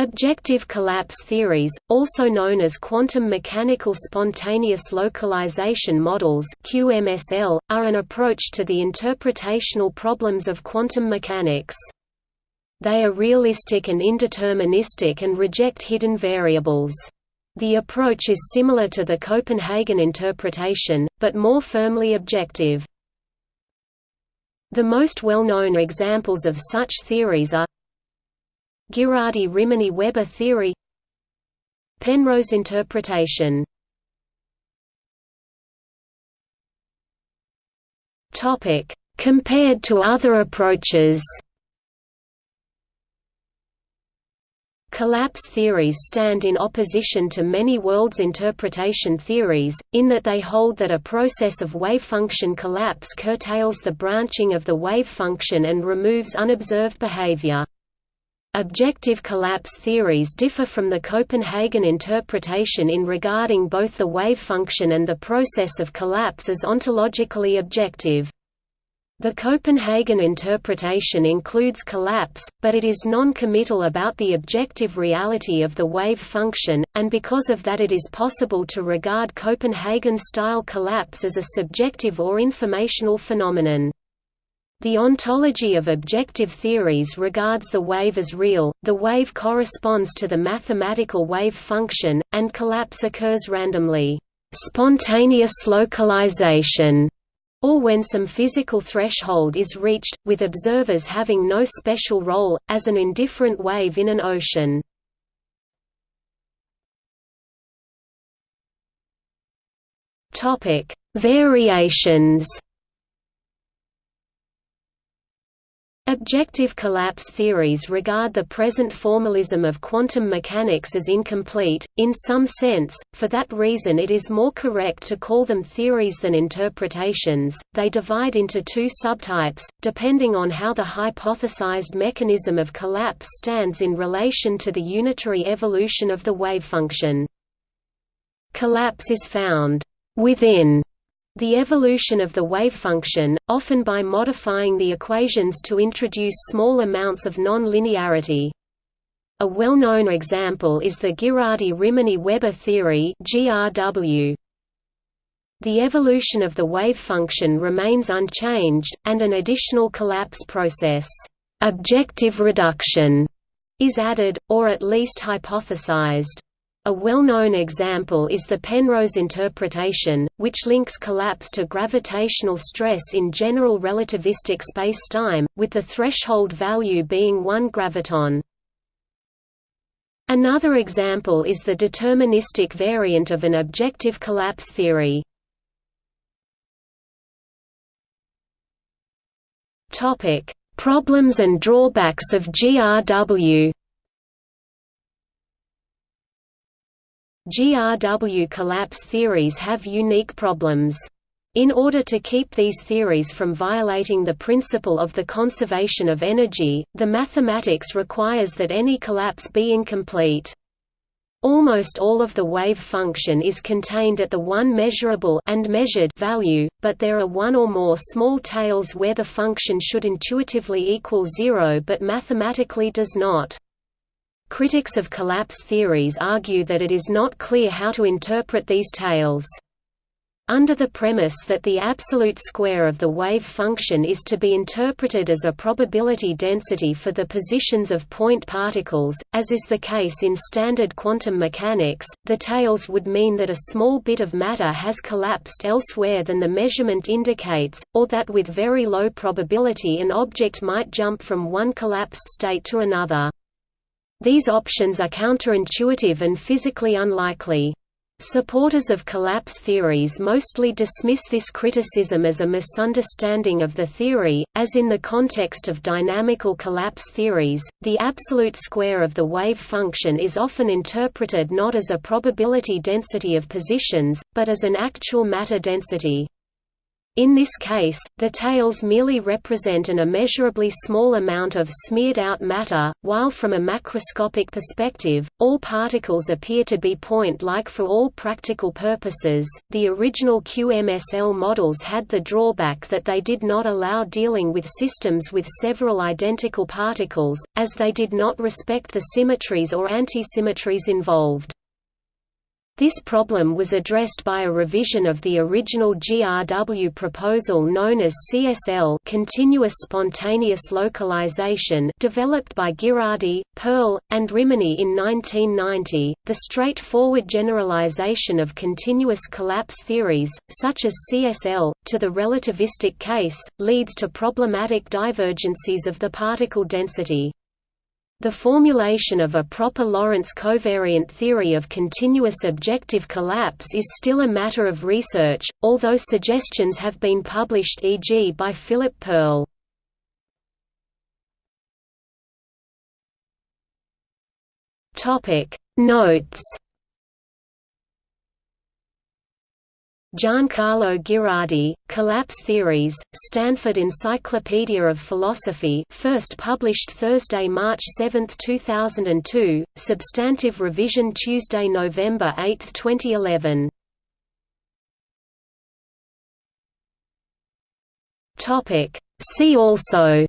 Objective collapse theories, also known as quantum mechanical spontaneous localization models (QMSL), are an approach to the interpretational problems of quantum mechanics. They are realistic and indeterministic and reject hidden variables. The approach is similar to the Copenhagen interpretation, but more firmly objective. The most well-known examples of such theories are Ghirardi-Rimini-Weber theory. Penrose interpretation. Compared to other approaches. Collapse theories stand in opposition to many worlds interpretation theories, in that they hold that a process of wave function collapse curtails the branching of the wave function and removes unobserved behavior. Objective collapse theories differ from the Copenhagen interpretation in regarding both the wave function and the process of collapse as ontologically objective. The Copenhagen interpretation includes collapse, but it is non-committal about the objective reality of the wave function, and because of that it is possible to regard Copenhagen-style collapse as a subjective or informational phenomenon. The ontology of objective theories regards the wave as real, the wave corresponds to the mathematical wave function, and collapse occurs randomly. Spontaneous localization or when some physical threshold is reached, with observers having no special role, as an indifferent wave in an ocean. Variations Objective collapse theories regard the present formalism of quantum mechanics as incomplete, in some sense, for that reason it is more correct to call them theories than interpretations. They divide into two subtypes, depending on how the hypothesized mechanism of collapse stands in relation to the unitary evolution of the wave function. Collapse is found within the evolution of the wave function, often by modifying the equations to introduce small amounts of non-linearity. A well-known example is the Ghirardi-Rimini-Weber theory. The evolution of the wave function remains unchanged, and an additional collapse process, objective reduction, is added, or at least hypothesized. A well-known example is the Penrose interpretation, which links collapse to gravitational stress in general relativistic spacetime, with the threshold value being 1 graviton. Another example is the deterministic variant of an objective collapse theory. Problems and drawbacks of GRW GRW collapse theories have unique problems. In order to keep these theories from violating the principle of the conservation of energy, the mathematics requires that any collapse be incomplete. Almost all of the wave function is contained at the one measurable and measured value, but there are one or more small tails where the function should intuitively equal zero but mathematically does not. Critics of collapse theories argue that it is not clear how to interpret these tails. Under the premise that the absolute square of the wave function is to be interpreted as a probability density for the positions of point particles, as is the case in standard quantum mechanics, the tails would mean that a small bit of matter has collapsed elsewhere than the measurement indicates, or that with very low probability an object might jump from one collapsed state to another. These options are counterintuitive and physically unlikely. Supporters of collapse theories mostly dismiss this criticism as a misunderstanding of the theory, as in the context of dynamical collapse theories, the absolute square of the wave function is often interpreted not as a probability density of positions, but as an actual matter density. In this case, the tails merely represent an immeasurably small amount of smeared-out matter, while from a macroscopic perspective, all particles appear to be point-like for all practical purposes. The original QMSL models had the drawback that they did not allow dealing with systems with several identical particles, as they did not respect the symmetries or antisymmetries involved. This problem was addressed by a revision of the original GRW proposal known as CSL continuous spontaneous localization developed by Ghirardi, Pearle, and Rimini in 1990. The straightforward generalization of continuous collapse theories, such as CSL, to the relativistic case, leads to problematic divergences of the particle density. The formulation of a proper Lorentz covariant theory of continuous objective collapse is still a matter of research, although suggestions have been published e.g. by Philip Pearle. Notes Giancarlo Ghirardi, Collapse Theories, Stanford Encyclopedia of Philosophy first published Thursday, March 7, 2002, substantive revision Tuesday, November 8, 2011. See also